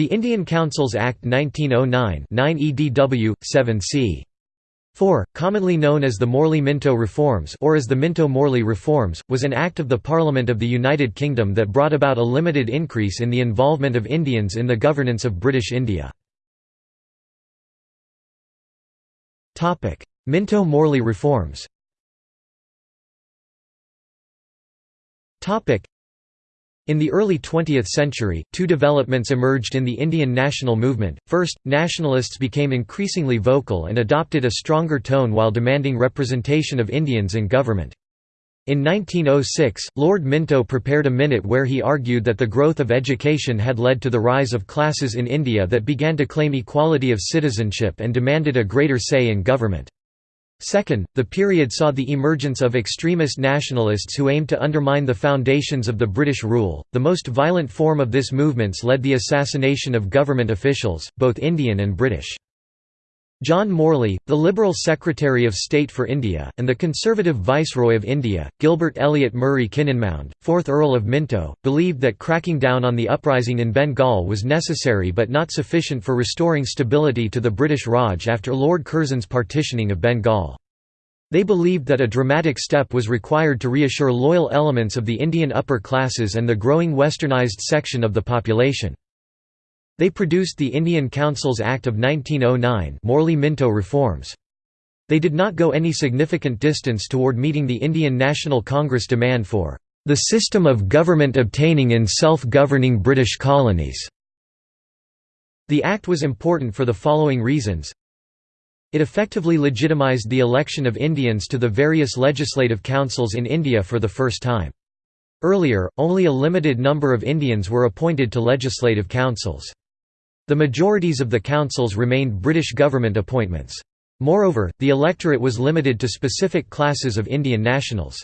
The Indian Councils Act 1909 9 EDW, 7c. 4, commonly known as the Morley-Minto Reforms or as the Minto-Morley Reforms, was an act of the Parliament of the United Kingdom that brought about a limited increase in the involvement of Indians in the governance of British India. Minto-Morley Reforms in the early 20th century, two developments emerged in the Indian national movement. First, nationalists became increasingly vocal and adopted a stronger tone while demanding representation of Indians in government. In 1906, Lord Minto prepared a minute where he argued that the growth of education had led to the rise of classes in India that began to claim equality of citizenship and demanded a greater say in government. Second, the period saw the emergence of extremist nationalists who aimed to undermine the foundations of the British rule. The most violent form of this movements led the assassination of government officials, both Indian and British. John Morley, the Liberal Secretary of State for India, and the Conservative Viceroy of India, Gilbert Elliot Murray Kynynmound, 4th Earl of Minto, believed that cracking down on the uprising in Bengal was necessary but not sufficient for restoring stability to the British Raj after Lord Curzon's partitioning of Bengal. They believed that a dramatic step was required to reassure loyal elements of the Indian upper classes and the growing westernised section of the population. They produced the Indian Councils Act of 1909 Morley-Minto reforms. They did not go any significant distance toward meeting the Indian National Congress demand for the system of government obtaining in self-governing British colonies. The act was important for the following reasons. It effectively legitimised the election of Indians to the various legislative councils in India for the first time. Earlier, only a limited number of Indians were appointed to legislative councils. The majorities of the councils remained British government appointments. Moreover, the electorate was limited to specific classes of Indian nationals.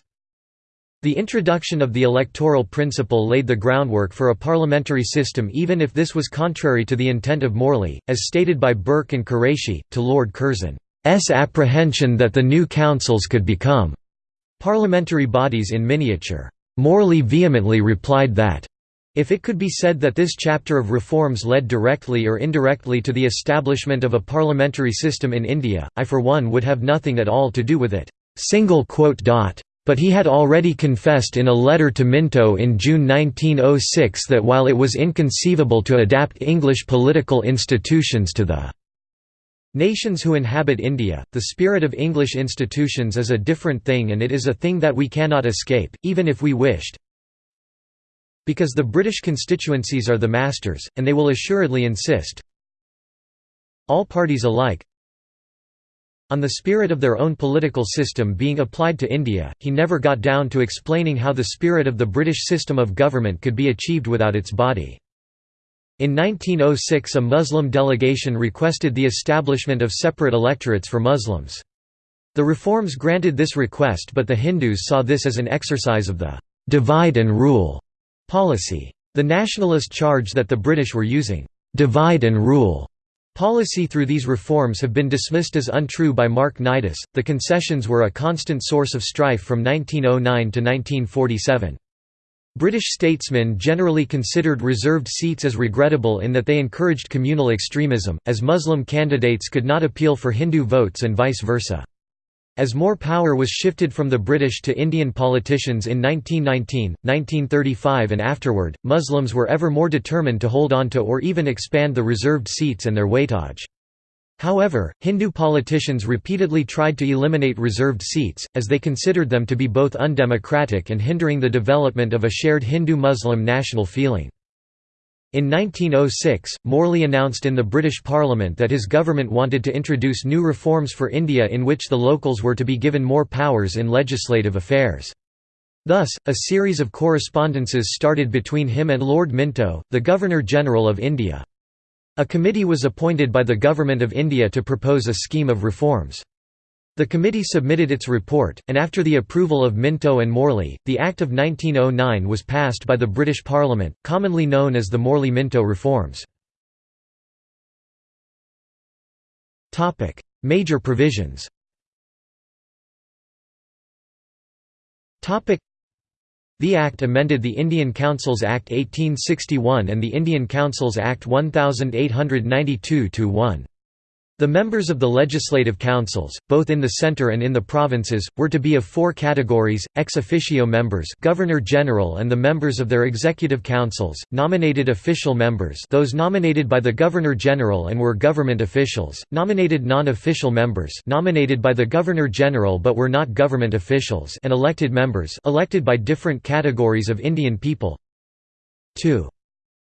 The introduction of the electoral principle laid the groundwork for a parliamentary system even if this was contrary to the intent of Morley, as stated by Burke and Qureshi, to Lord Curzon's apprehension that the new councils could become parliamentary bodies in miniature. Morley vehemently replied that if it could be said that this chapter of reforms led directly or indirectly to the establishment of a parliamentary system in India, I for one would have nothing at all to do with it. But he had already confessed in a letter to Minto in June 1906 that while it was inconceivable to adapt English political institutions to the nations who inhabit India, the spirit of English institutions is a different thing and it is a thing that we cannot escape, even if we wished, because the British constituencies are the masters, and they will assuredly insist all parties alike on the spirit of their own political system being applied to India, he never got down to explaining how the spirit of the British system of government could be achieved without its body. In 1906 a Muslim delegation requested the establishment of separate electorates for Muslims. The reforms granted this request but the Hindus saw this as an exercise of the «divide and rule» Policy. The nationalist charge that the British were using «divide and rule» policy through these reforms have been dismissed as untrue by Mark Nidus. The concessions were a constant source of strife from 1909 to 1947. British statesmen generally considered reserved seats as regrettable in that they encouraged communal extremism, as Muslim candidates could not appeal for Hindu votes and vice versa. As more power was shifted from the British to Indian politicians in 1919, 1935 and afterward, Muslims were ever more determined to hold on to or even expand the reserved seats and their weightage. However, Hindu politicians repeatedly tried to eliminate reserved seats, as they considered them to be both undemocratic and hindering the development of a shared Hindu-Muslim national feeling. In 1906, Morley announced in the British Parliament that his government wanted to introduce new reforms for India in which the locals were to be given more powers in legislative affairs. Thus, a series of correspondences started between him and Lord Minto, the Governor-General of India. A committee was appointed by the Government of India to propose a scheme of reforms. The committee submitted its report, and after the approval of Minto and Morley, the Act of 1909 was passed by the British Parliament, commonly known as the Morley-Minto Reforms. Major provisions The Act amended the Indian Councils Act 1861 and the Indian Councils Act 1892-1. The members of the legislative councils, both in the centre and in the provinces, were to be of four categories, ex officio members Governor-General and the members of their executive councils, nominated official members those nominated by the Governor-General and were government officials, nominated non-official members nominated by the Governor-General but were not government officials and elected members elected by different categories of Indian people 2.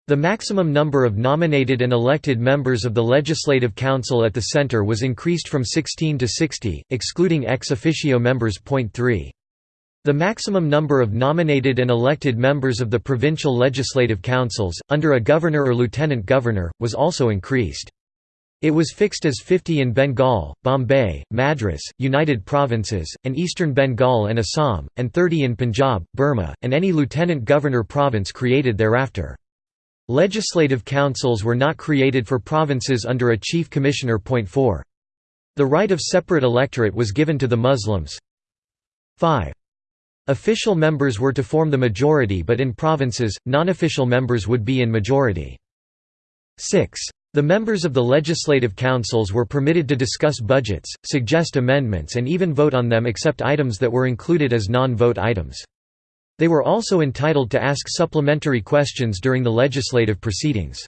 The maximum number of nominated and elected members of the Legislative Council at the Centre was increased from 16 to 60, excluding ex officio members. Point 3. The maximum number of nominated and elected members of the provincial legislative councils, under a governor or lieutenant governor, was also increased. It was fixed as 50 in Bengal, Bombay, Madras, United Provinces, and Eastern Bengal and Assam, and 30 in Punjab, Burma, and any lieutenant governor province created thereafter. Legislative councils were not created for provinces under a chief commissioner. Point 4. The right of separate electorate was given to the Muslims. 5. Official members were to form the majority but in provinces, non-official members would be in majority. 6. The members of the legislative councils were permitted to discuss budgets, suggest amendments and even vote on them except items that were included as non-vote items. They were also entitled to ask supplementary questions during the legislative proceedings.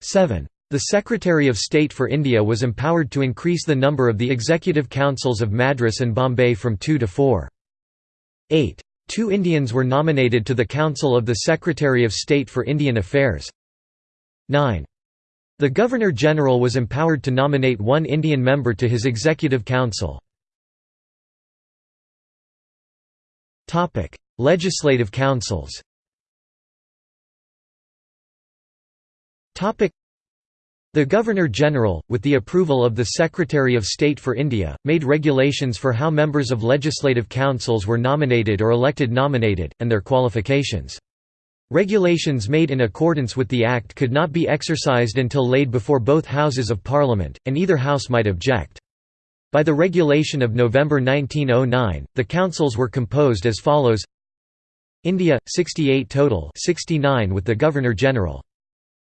7. The Secretary of State for India was empowered to increase the number of the executive councils of Madras and Bombay from two to four. 8. Two Indians were nominated to the Council of the Secretary of State for Indian Affairs. 9. The Governor-General was empowered to nominate one Indian member to his executive council. Legislative councils the Governor-General, with the approval of the Secretary of State for India, made regulations for how members of legislative councils were nominated or elected nominated, and their qualifications. Regulations made in accordance with the Act could not be exercised until laid before both Houses of Parliament, and either House might object. By the regulation of November 1909, the councils were composed as follows. India 68 total 69 with the Governor-General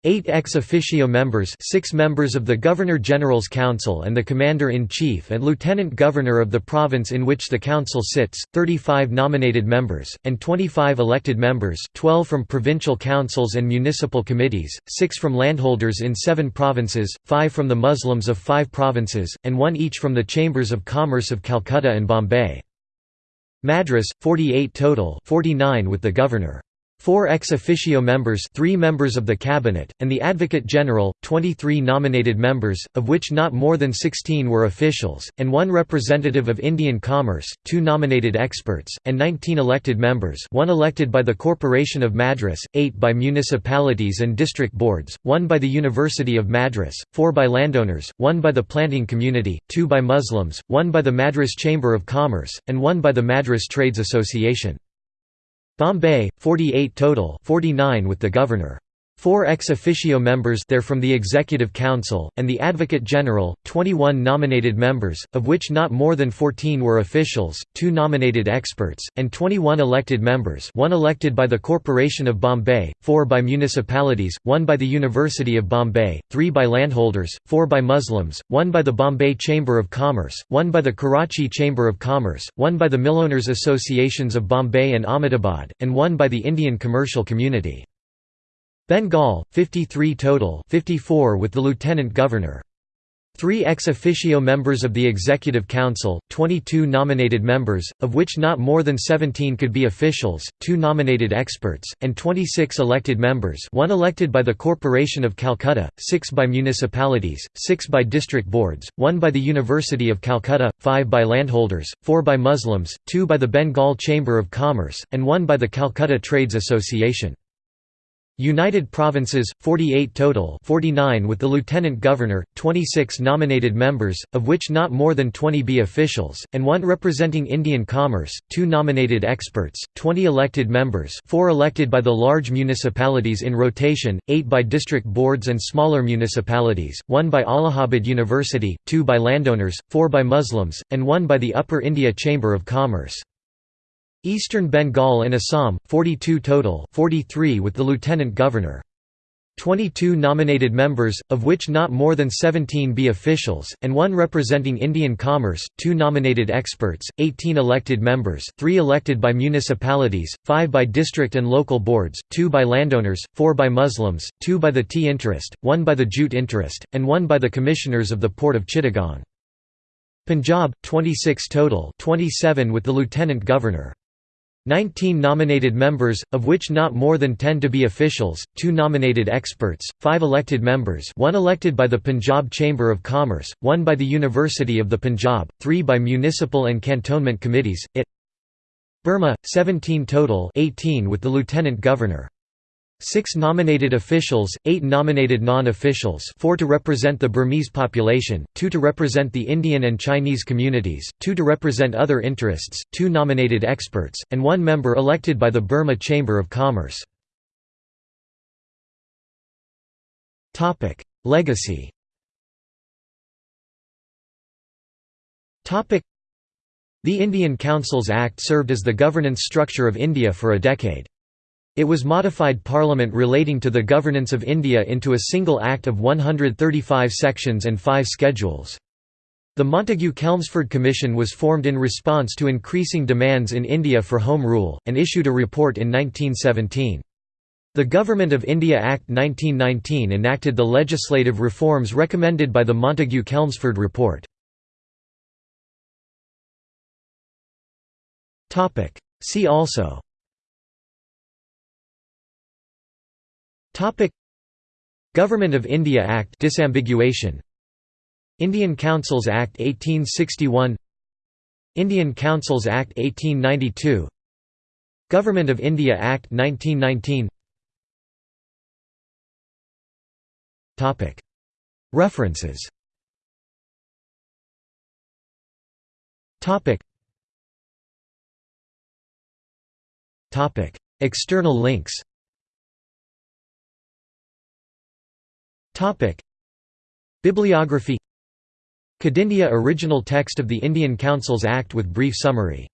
8 ex officio members 6 members of the Governor-General's Council and the Commander-in-Chief and Lieutenant Governor of the province in which the council sits, 35 nominated members, and 25 elected members 12 from provincial councils and municipal committees, 6 from landholders in 7 provinces, 5 from the Muslims of 5 provinces, and 1 each from the Chambers of Commerce of Calcutta and Bombay. Madras, 48 total 49 with the governor. Four ex officio members three members of the cabinet, and the Advocate General, 23 nominated members, of which not more than 16 were officials, and one representative of Indian commerce, two nominated experts, and 19 elected members one elected by the Corporation of Madras, eight by municipalities and district boards, one by the University of Madras, four by landowners, one by the planting community, two by Muslims, one by the Madras Chamber of Commerce, and one by the Madras Trades Association. Bombay, 48 total 49 with the governor. Four ex officio members there from the Executive Council, and the Advocate General, 21 nominated members, of which not more than 14 were officials, two nominated experts, and 21 elected members one elected by the Corporation of Bombay, four by municipalities, one by the University of Bombay, three by landholders, four by Muslims, one by the Bombay Chamber of Commerce, one by the Karachi Chamber of Commerce, one by the Millowners Associations of Bombay and Ahmedabad, and one by the Indian commercial community. Bengal, 53 total 54 with the lieutenant governor. Three ex officio members of the Executive Council, 22 nominated members, of which not more than 17 could be officials, two nominated experts, and 26 elected members one elected by the Corporation of Calcutta, six by municipalities, six by district boards, one by the University of Calcutta, five by landholders, four by Muslims, two by the Bengal Chamber of Commerce, and one by the Calcutta Trades Association. United Provinces, 48 total 49 with the Lieutenant Governor, 26 nominated members, of which not more than 20 be officials, and one representing Indian commerce, two nominated experts, 20 elected members 4 elected by the large municipalities in rotation, 8 by district boards and smaller municipalities, 1 by Allahabad University, 2 by landowners, 4 by Muslims, and 1 by the Upper India Chamber of Commerce. Eastern Bengal and Assam, 42 total 43 with the Lieutenant Governor. 22 nominated members, of which not more than 17 be officials, and one representing Indian commerce, 2 nominated experts, 18 elected members 3 elected by municipalities, 5 by district and local boards, 2 by landowners, 4 by Muslims, 2 by the tea interest, 1 by the jute interest, and 1 by the commissioners of the port of Chittagong. Punjab, 26 total 27 with the Lieutenant Governor. 19 nominated members, of which not more than 10 to be officials, 2 nominated experts, 5 elected members one elected by the Punjab Chamber of Commerce, 1 by the University of the Punjab, 3 by municipal and cantonment committees, it Burma, 17 total 18 with the Lieutenant Governor. Six nominated officials, eight nominated non-officials four to represent the Burmese population, two to represent the Indian and Chinese communities, two to represent other interests, two nominated experts, and one member elected by the Burma Chamber of Commerce. Legacy The Indian Councils Act served as the governance structure of India for a decade. It was modified Parliament relating to the governance of India into a single Act of 135 sections and five schedules. The Montagu-Chelmsford Commission was formed in response to increasing demands in India for Home Rule, and issued a report in 1917. The Government of India Act 1919 enacted the legislative reforms recommended by the Montagu-Chelmsford report. See also Topic. Government of India Act disambiguation. Indian Councils Act 1861 Indian Councils Act 1892 Government of India Act 1919 Topic. References. Topic. External links Topic. Bibliography Kadindia original text of the Indian Councils Act with brief summary